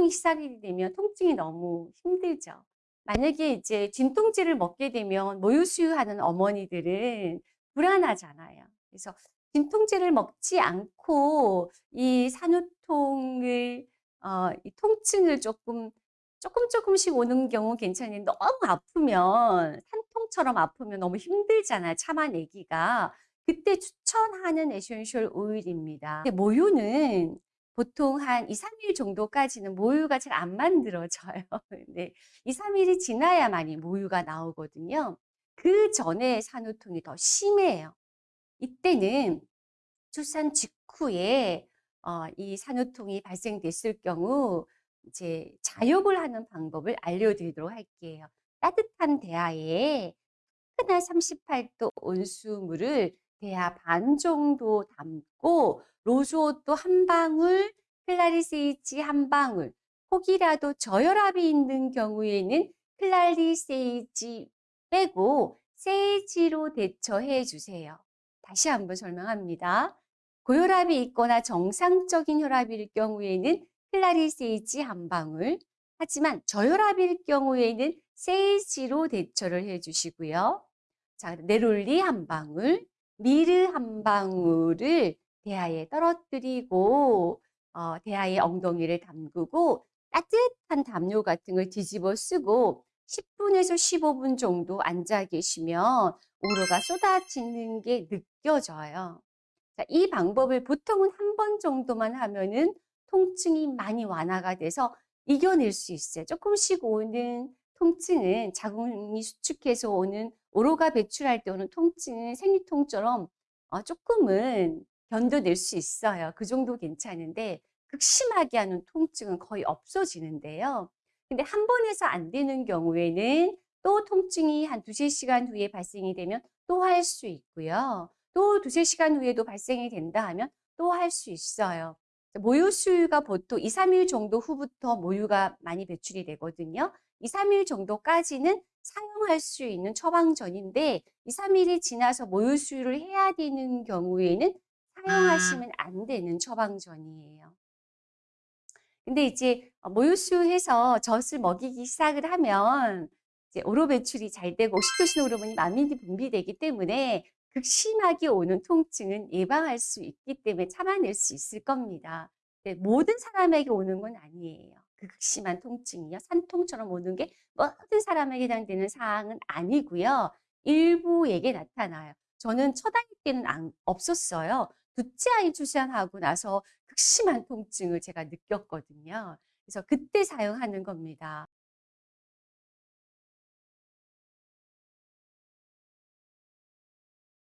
먹이기 시작이 되면 통증이 너무 힘들죠. 만약에 이제 진통제를 먹게 되면 모유 수유하는 어머니들은 불안하잖아요. 그래서 진통제를 먹지 않고 이 산후통을 어 이 통증을 쪼끔 쪼끔 쪼끔씩 오는 경우는 괜찮은데 너무 아프면 산통처럼 아프면 너무 힘들잖아요, 참아내기가. 그때 추천하는 essential 오일입니다. 모유는 보통 한 2-3일 정도까지는 모유가 잘 안 만들어져요. 네. 2-3 일이 지나야만이 모유가 나오거든요. 그 전에 산후통이 더 심해요. 이때는 출산 직후에 어 이 산후통이 발생됐을 경우 이제 자욕을 하는 방법을 알려드리도록 할게요. 따뜻한 대하에 뜨끈한 38도 온수물을 대하 반 정도 담고 로즈오또 1 방울, 클라리세이지 1 방울, 혹이라도 저혈압이 있는 경우에는 클라리세이지 빼고 세이지로 대처해 주세요. 다시 한번 설명합니다. 고혈압이 있거나 정상적인 혈압일 경우에는 클라리세이지 1 방울, 하지만 저혈압일 경우에는 세이지로 대처를 해 주시고요. 자, 네롤리 1 방울, 미르 1 방울을 대하에 떨어뜨리고 어 대하에 엉덩이를 담그고 따뜻한 담요 같은 걸 뒤집어 쓰고 10 분에서 15분 정도 앉아 계시면 오로가 쏟아지는 게 느껴져요. 자, 이 방법을 보통은 1번 정도만 하면은 통증이 많이 완화가 돼서 이겨낼 수 있어요. 쪼끔씩 오는 통증은 자궁이 수축해서 오는 오로가 배출할 때 오는 통증은 생리통처럼 어 쪼끔은 견뎌낼 수 있어요. 그 정도 괜찮은데 극심하게 하는 통증은 거의 없어지는데요. 근데 1번 해서 안 되는 경우에는 또 통증이 한2-3 시간 후에 발생이 되면 또 할 수 있고요. 또2-3 시간 후에도 발생이 된다 하면 또 할 수 있어요. 모유 수유가 보통 2-3일 정도 후부터 모유가 많이 배출이 되거든요. 2-3일 정도까지는 사용할 수 있는 처방전인데 2-3 일이 지나서 모유 수유를 해야 되는 경우에는 사용하시면 안 되는 처방전이에요. 근데 이제 어 모유 수유해서 젖을 먹이기 시작을 하면 이제 오로 배출이 잘 되고 옥시토신 호르몬이 많이 분비되기 때문에 극심하게 오는 통증은 예방할 수 있기 때문에 참아낼 수 있을 겁니다. 네, 모든 사람에게 오는 건 아니에요. 그 극심한 통증이요. 산통처럼 오는 게 모든 사람에게 해당되는 사항은 아니고요. 일부에게 나타나요. 저는 첫 아이 때는 안 없었어요. 둘째 아이 출산하고 나서 극심한 통증을 제가 느꼈거든요. 그래서 그때 사용하는 겁니다.